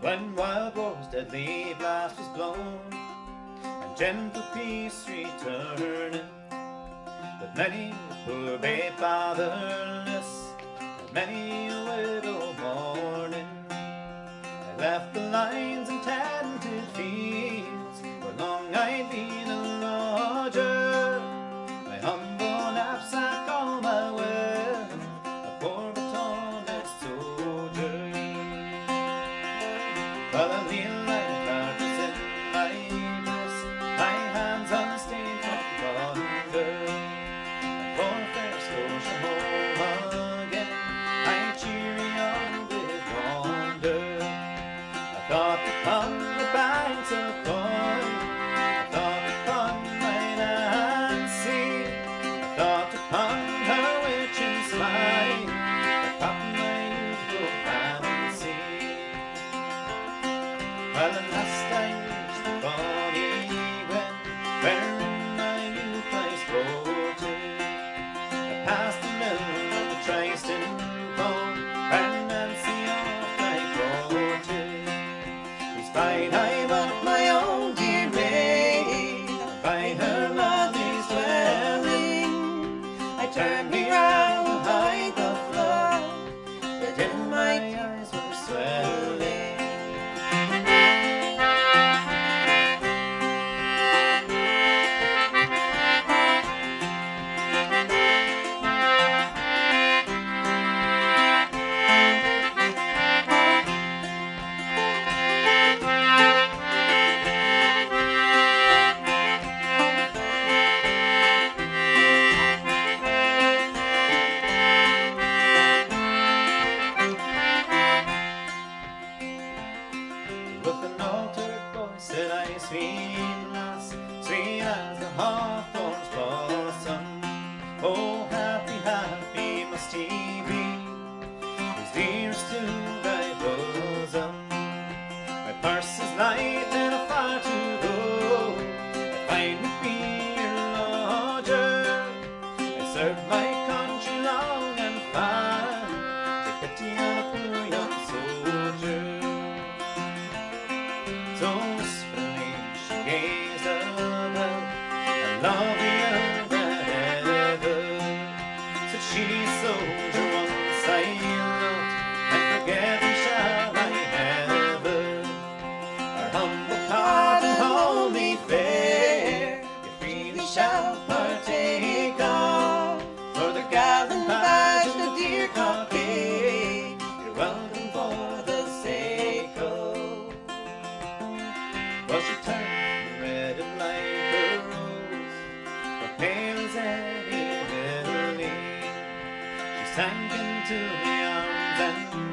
When wild boar's deadly blast was blown And gentle peace returned But many a poor babe fatherless And many a widow mourning. I left the lines and tattered fields Where long I'd been para mim Sweet lass, sweet as the hawthorn's blossom. Oh, happy, happy must he be. Whose dearest to thy bosom. My purse is light and a far to go. I find me be your lodger. I serve my country long and far. Take pity on a poor young soldier. Don't So gaze. I love you rather. Said she's so. sank into the arms and